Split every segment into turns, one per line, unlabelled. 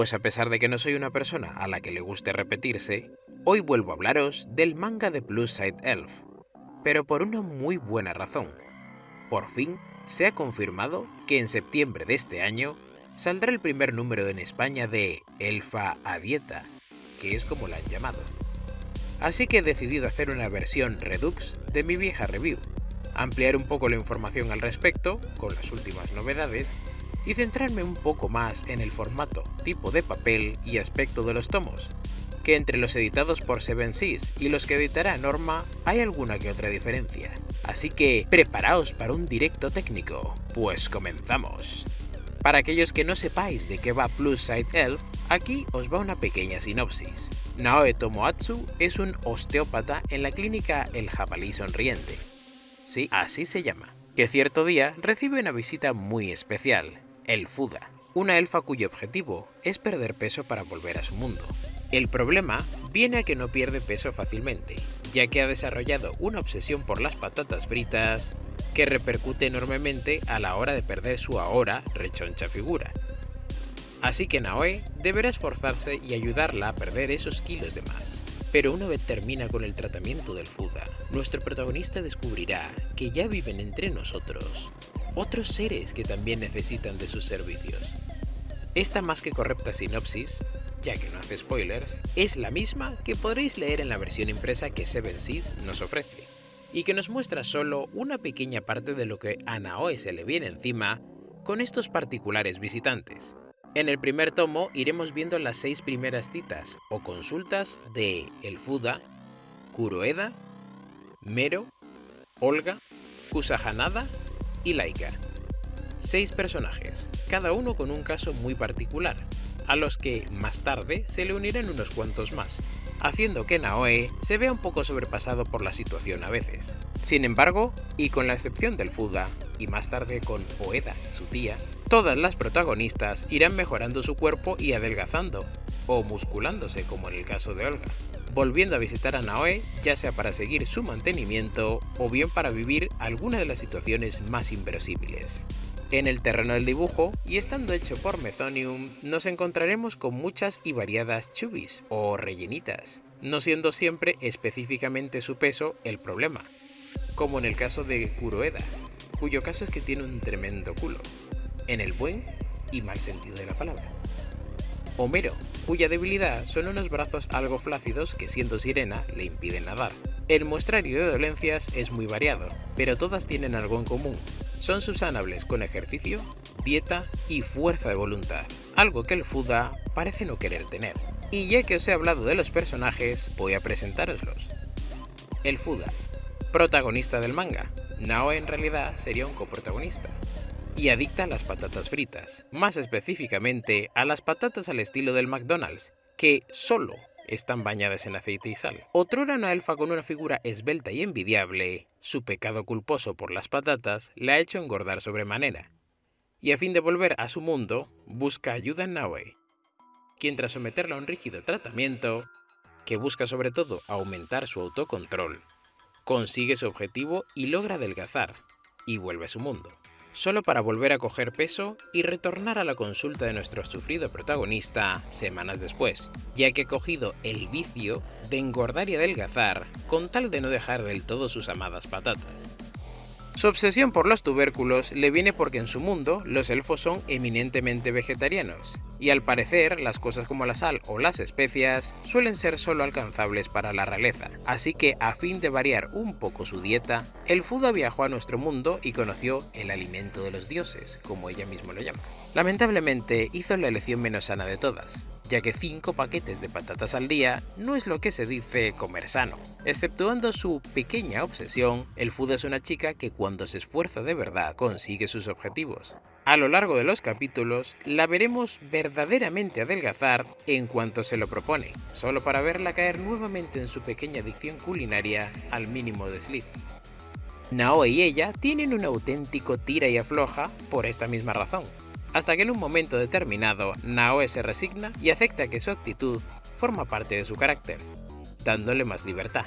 Pues a pesar de que no soy una persona a la que le guste repetirse, hoy vuelvo a hablaros del manga de Plus Side Elf, pero por una muy buena razón. Por fin se ha confirmado que en septiembre de este año saldrá el primer número en España de Elfa a Dieta, que es como la han llamado. Así que he decidido hacer una versión Redux de mi vieja review, ampliar un poco la información al respecto, con las últimas novedades, y centrarme un poco más en el formato, tipo de papel y aspecto de los tomos, que entre los editados por Seven Seas y los que editará Norma hay alguna que otra diferencia. Así que preparaos para un directo técnico, pues comenzamos. Para aquellos que no sepáis de qué va Plus Side Elf, aquí os va una pequeña sinopsis. Naoe Tomoatsu es un osteópata en la clínica El Jabalí Sonriente. Sí, así se llama. Que cierto día recibe una visita muy especial, el Fuda, una elfa cuyo objetivo es perder peso para volver a su mundo. El problema viene a que no pierde peso fácilmente, ya que ha desarrollado una obsesión por las patatas fritas que repercute enormemente a la hora de perder su ahora rechoncha figura. Así que Naoe deberá esforzarse y ayudarla a perder esos kilos de más. Pero una vez termina con el tratamiento del Fuda, nuestro protagonista descubrirá que ya viven entre nosotros otros seres que también necesitan de sus servicios. Esta más que correcta sinopsis ya que no hace spoilers, es la misma que podréis leer en la versión impresa que Seven Seas nos ofrece, y que nos muestra solo una pequeña parte de lo que a Naoe se le viene encima con estos particulares visitantes. En el primer tomo iremos viendo las seis primeras citas o consultas de El Fuda, Kuroeda, Mero, Olga, Kusahanada y Laika. Seis personajes, cada uno con un caso muy particular, a los que más tarde se le unirán unos cuantos más, haciendo que Naoe se vea un poco sobrepasado por la situación a veces. Sin embargo, y con la excepción del Fuda, y más tarde con Oeda, su tía, todas las protagonistas irán mejorando su cuerpo y adelgazando, o musculándose como en el caso de Olga, volviendo a visitar a Naoe ya sea para seguir su mantenimiento o bien para vivir alguna de las situaciones más inverosímiles. En el terreno del dibujo, y estando hecho por Mezonium, nos encontraremos con muchas y variadas chubis o rellenitas, no siendo siempre específicamente su peso el problema, como en el caso de Kuroeda, cuyo caso es que tiene un tremendo culo, en el buen y mal sentido de la palabra. Homero, cuya debilidad son unos brazos algo flácidos que siendo sirena le impiden nadar. El muestrario de dolencias es muy variado, pero todas tienen algo en común, son subsanables con ejercicio, dieta y fuerza de voluntad, algo que el Fuda parece no querer tener. Y ya que os he hablado de los personajes, voy a presentároslos. El Fuda, protagonista del manga. Nao en realidad sería un coprotagonista. Y adicta a las patatas fritas, más específicamente a las patatas al estilo del McDonald's, que solo están bañadas en aceite y sal. Otrora una elfa con una figura esbelta y envidiable, su pecado culposo por las patatas le ha hecho engordar sobremanera, y a fin de volver a su mundo, busca ayuda en Naoe, quien tras someterla a un rígido tratamiento, que busca sobre todo aumentar su autocontrol, consigue su objetivo y logra adelgazar, y vuelve a su mundo solo para volver a coger peso y retornar a la consulta de nuestro sufrido protagonista semanas después, ya que ha cogido el vicio de engordar y adelgazar con tal de no dejar del todo sus amadas patatas. Su obsesión por los tubérculos le viene porque en su mundo los elfos son eminentemente vegetarianos, y al parecer las cosas como la sal o las especias suelen ser solo alcanzables para la realeza, así que a fin de variar un poco su dieta, el Fuda viajó a nuestro mundo y conoció el alimento de los dioses, como ella mismo lo llama. Lamentablemente hizo la elección menos sana de todas, ya que 5 paquetes de patatas al día no es lo que se dice comer sano. Exceptuando su pequeña obsesión, el Fuda es una chica que cuando se esfuerza de verdad consigue sus objetivos. A lo largo de los capítulos la veremos verdaderamente adelgazar en cuanto se lo propone, solo para verla caer nuevamente en su pequeña adicción culinaria al mínimo desliz. Naoe y ella tienen un auténtico tira y afloja por esta misma razón, hasta que en un momento determinado Naoe se resigna y acepta que su actitud forma parte de su carácter, dándole más libertad.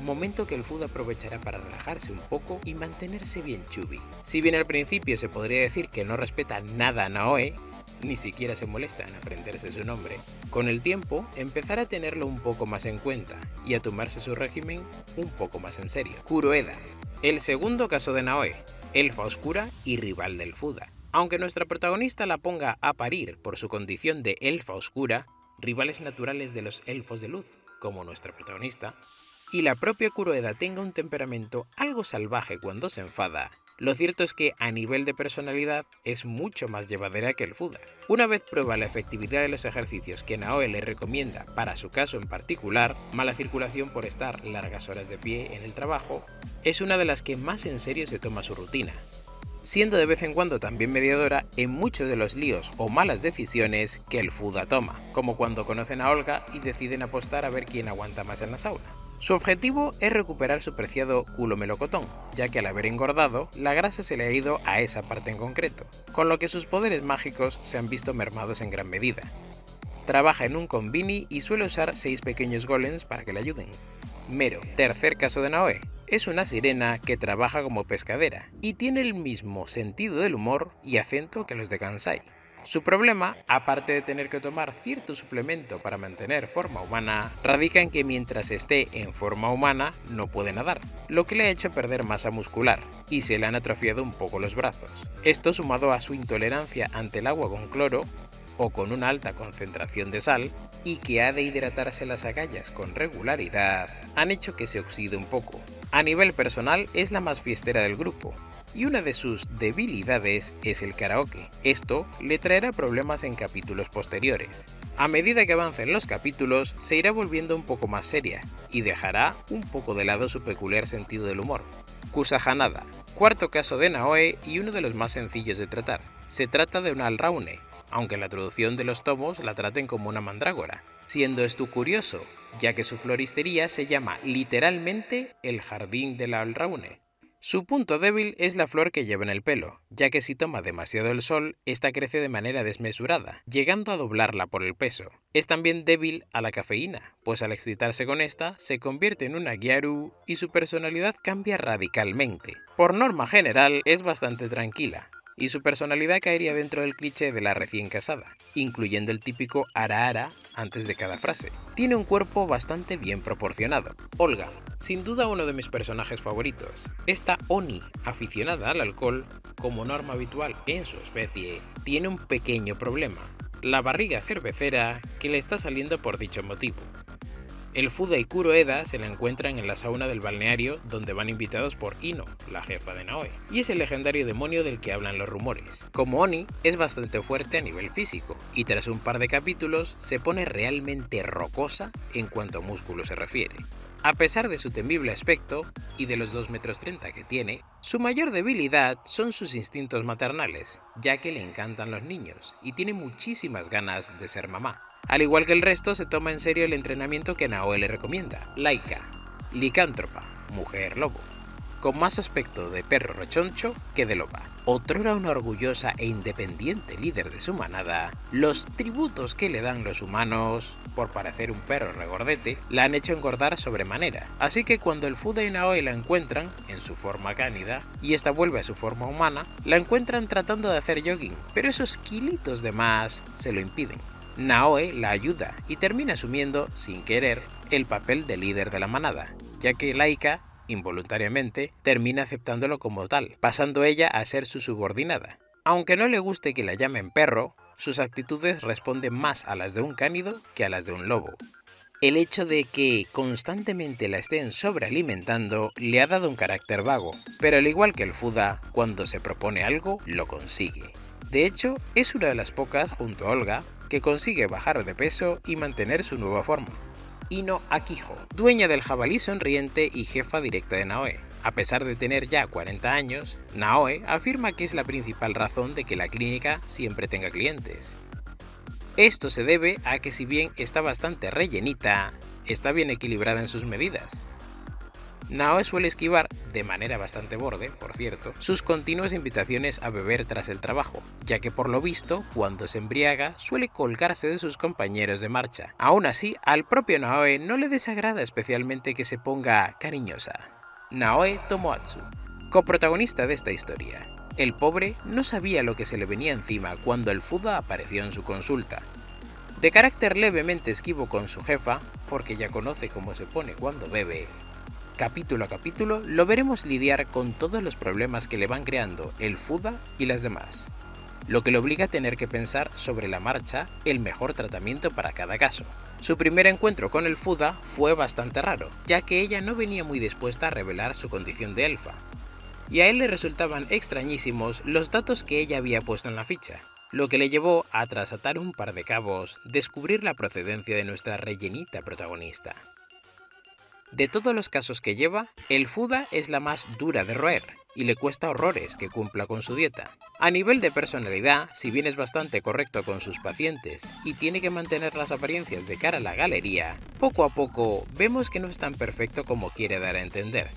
Momento que el Food aprovechará para relajarse un poco y mantenerse bien chubby. Si bien al principio se podría decir que no respeta nada a Naoe, ni siquiera se molesta en aprenderse su nombre, con el tiempo empezará a tenerlo un poco más en cuenta y a tomarse su régimen un poco más en serio. Kuroeda, el segundo caso de Naoe, elfa oscura y rival del Fuda. Aunque nuestra protagonista la ponga a parir por su condición de elfa oscura, rivales naturales de los elfos de luz, como nuestra protagonista, y la propia Kuroeda tenga un temperamento algo salvaje cuando se enfada, lo cierto es que a nivel de personalidad es mucho más llevadera que el Fuda. Una vez prueba la efectividad de los ejercicios que Naoe le recomienda para su caso en particular, mala circulación por estar largas horas de pie en el trabajo, es una de las que más en serio se toma su rutina, siendo de vez en cuando también mediadora en muchos de los líos o malas decisiones que el Fuda toma, como cuando conocen a Olga y deciden apostar a ver quién aguanta más en la sauna. Su objetivo es recuperar su preciado culo melocotón, ya que al haber engordado, la grasa se le ha ido a esa parte en concreto, con lo que sus poderes mágicos se han visto mermados en gran medida. Trabaja en un convini y suele usar 6 pequeños golems para que le ayuden. Mero, tercer caso de Naoe, es una sirena que trabaja como pescadera y tiene el mismo sentido del humor y acento que los de Kansai. Su problema, aparte de tener que tomar cierto suplemento para mantener forma humana, radica en que mientras esté en forma humana no puede nadar, lo que le ha hecho perder masa muscular y se le han atrofiado un poco los brazos. Esto sumado a su intolerancia ante el agua con cloro o con una alta concentración de sal y que ha de hidratarse las agallas con regularidad, han hecho que se oxide un poco. A nivel personal es la más fiestera del grupo, y una de sus debilidades es el karaoke. Esto le traerá problemas en capítulos posteriores. A medida que avancen los capítulos, se irá volviendo un poco más seria y dejará un poco de lado su peculiar sentido del humor. Kusahanada, cuarto caso de Naoe y uno de los más sencillos de tratar. Se trata de una alraune, aunque en la traducción de los tomos la traten como una mandrágora, siendo esto curioso, ya que su floristería se llama literalmente el jardín de la alraune, su punto débil es la flor que lleva en el pelo, ya que si toma demasiado el sol, esta crece de manera desmesurada, llegando a doblarla por el peso. Es también débil a la cafeína, pues al excitarse con esta, se convierte en una gyaru y su personalidad cambia radicalmente. Por norma general, es bastante tranquila, y su personalidad caería dentro del cliché de la recién casada, incluyendo el típico ara ara antes de cada frase. Tiene un cuerpo bastante bien proporcionado. Olga, sin duda uno de mis personajes favoritos. Esta Oni, aficionada al alcohol, como norma habitual en su especie, tiene un pequeño problema, la barriga cervecera que le está saliendo por dicho motivo. El Fuda y Kuroeda se la encuentran en la sauna del balneario donde van invitados por Ino, la jefa de Naoe, y es el legendario demonio del que hablan los rumores. Como Oni, es bastante fuerte a nivel físico, y tras un par de capítulos se pone realmente rocosa en cuanto a músculo se refiere. A pesar de su temible aspecto y de los 2 metros 30 que tiene, su mayor debilidad son sus instintos maternales, ya que le encantan los niños y tiene muchísimas ganas de ser mamá. Al igual que el resto, se toma en serio el entrenamiento que Naoe le recomienda, Laika, licántropa, mujer lobo con más aspecto de perro rechoncho que de loba. Otrora una orgullosa e independiente líder de su manada, los tributos que le dan los humanos, por parecer un perro regordete, la han hecho engordar sobremanera. Así que cuando el Fuda y Naoe la encuentran, en su forma cánida, y esta vuelve a su forma humana, la encuentran tratando de hacer jogging, pero esos kilitos de más se lo impiden. Naoe la ayuda y termina asumiendo, sin querer, el papel de líder de la manada, ya que Laika involuntariamente, termina aceptándolo como tal, pasando ella a ser su subordinada. Aunque no le guste que la llamen perro, sus actitudes responden más a las de un cánido que a las de un lobo. El hecho de que constantemente la estén sobrealimentando le ha dado un carácter vago, pero al igual que el Fuda, cuando se propone algo, lo consigue. De hecho, es una de las pocas, junto a Olga, que consigue bajar de peso y mantener su nueva forma. Ino Akiho, dueña del jabalí sonriente y jefa directa de Naoe. A pesar de tener ya 40 años, Naoe afirma que es la principal razón de que la clínica siempre tenga clientes. Esto se debe a que si bien está bastante rellenita, está bien equilibrada en sus medidas. Naoe suele esquivar, de manera bastante borde, por cierto, sus continuas invitaciones a beber tras el trabajo, ya que por lo visto, cuando se embriaga, suele colgarse de sus compañeros de marcha. Aún así, al propio Naoe no le desagrada especialmente que se ponga cariñosa. Naoe Tomoatsu, coprotagonista de esta historia. el pobre no sabía lo que se le venía encima cuando el Fuda apareció en su consulta. De carácter levemente esquivo con su jefa, porque ya conoce cómo se pone cuando bebe, capítulo a capítulo lo veremos lidiar con todos los problemas que le van creando el Fuda y las demás, lo que le obliga a tener que pensar sobre la marcha el mejor tratamiento para cada caso. Su primer encuentro con el Fuda fue bastante raro, ya que ella no venía muy dispuesta a revelar su condición de elfa, y a él le resultaban extrañísimos los datos que ella había puesto en la ficha, lo que le llevó a, tras atar un par de cabos, descubrir la procedencia de nuestra rellenita protagonista. De todos los casos que lleva, el Fuda es la más dura de roer, y le cuesta horrores que cumpla con su dieta. A nivel de personalidad, si bien es bastante correcto con sus pacientes y tiene que mantener las apariencias de cara a la galería, poco a poco vemos que no es tan perfecto como quiere dar a entender,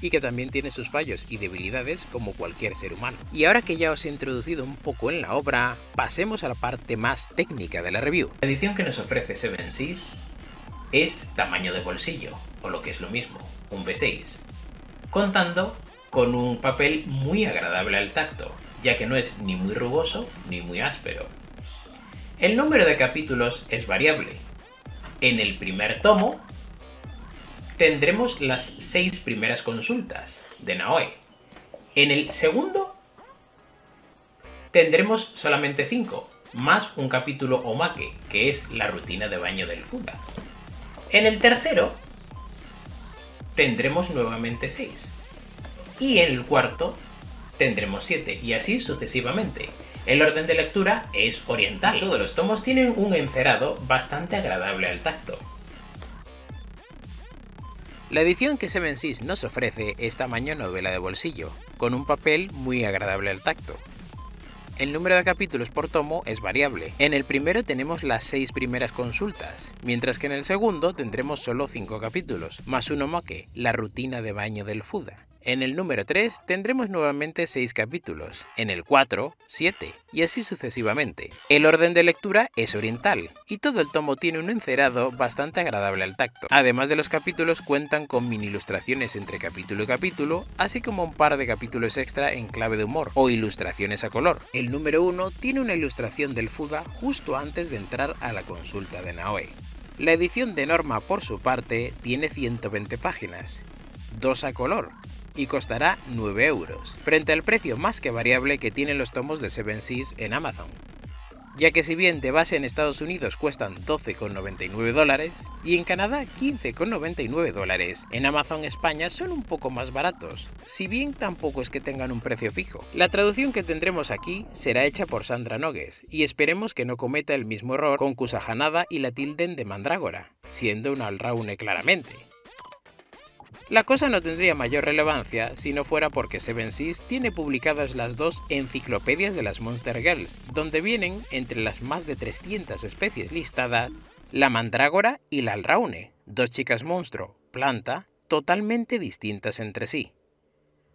y que también tiene sus fallos y debilidades como cualquier ser humano. Y ahora que ya os he introducido un poco en la obra, pasemos a la parte más técnica de la review.
La edición que nos ofrece Seven Seas es tamaño de bolsillo, o lo que es lo mismo, un B6, contando con un papel muy agradable al tacto, ya que no es ni muy rugoso ni muy áspero. El número de capítulos es variable. En el primer tomo tendremos las seis primeras consultas de Naoe. En el segundo tendremos solamente cinco, más un capítulo Omake, que es la rutina de baño del Fuda. En el tercero tendremos nuevamente seis y en el cuarto tendremos 7 y así sucesivamente. El orden de lectura es oriental. Todos los tomos tienen un encerado bastante agradable al tacto.
La edición que Seven Seas nos ofrece es tamaño novela de bolsillo, con un papel muy agradable al tacto. El número de capítulos por tomo es variable. En el primero tenemos las 6 primeras consultas, mientras que en el segundo tendremos solo 5 capítulos, más uno moque, la rutina de baño del Fuda. En el número 3 tendremos nuevamente 6 capítulos, en el 4, 7, y así sucesivamente. El orden de lectura es oriental, y todo el tomo tiene un encerado bastante agradable al tacto. Además de los capítulos cuentan con mini ilustraciones entre capítulo y capítulo, así como un par de capítulos extra en clave de humor, o ilustraciones a color. El número 1 tiene una ilustración del Fuda justo antes de entrar a la consulta de Naoe. La edición de Norma, por su parte, tiene 120 páginas, dos a color, y costará 9 euros, frente al precio más que variable que tienen los tomos de Seven Seas en Amazon. Ya que si bien de base en Estados Unidos cuestan 12,99 dólares y en Canadá 15,99 dólares, en Amazon España son un poco más baratos, si bien tampoco es que tengan un precio fijo. La traducción que tendremos aquí será hecha por Sandra Nogues y esperemos que no cometa el mismo error con Kusahanada y la tilden de Mandrágora, siendo una Alraune claramente. La cosa no tendría mayor relevancia si no fuera porque Seven Seas tiene publicadas las dos enciclopedias de las Monster Girls, donde vienen, entre las más de 300 especies listadas, la mandrágora y la alraune, dos chicas monstruo, planta, totalmente distintas entre sí.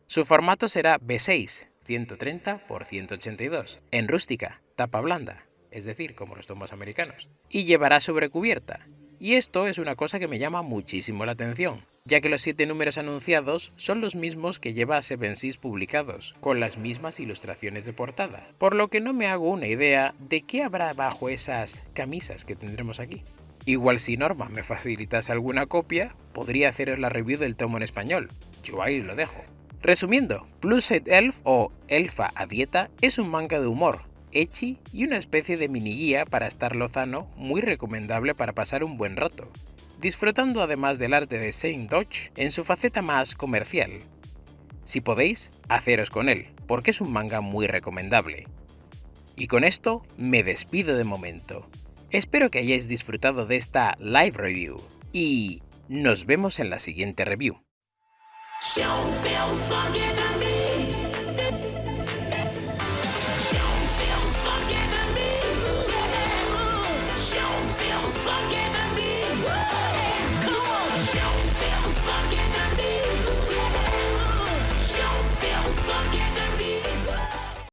Su formato será B6, 130 x 182, en rústica, tapa blanda, es decir, como los tomos americanos, y llevará sobrecubierta. Y esto es una cosa que me llama muchísimo la atención, ya que los siete números anunciados son los mismos que lleva Seven Seas publicados, con las mismas ilustraciones de portada, por lo que no me hago una idea de qué habrá bajo esas camisas que tendremos aquí. Igual si Norma me facilitase alguna copia, podría haceros la review del tomo en español, yo ahí lo dejo. Resumiendo, Plus Set Elf o Elfa a Dieta es un manga de humor, echi y una especie de mini guía para estar lozano muy recomendable para pasar un buen rato disfrutando además del arte de Saint Dodge en su faceta más comercial. Si podéis, haceros con él, porque es un manga muy recomendable. Y con esto me despido de momento. Espero que hayáis disfrutado de esta live review y nos vemos en la siguiente review.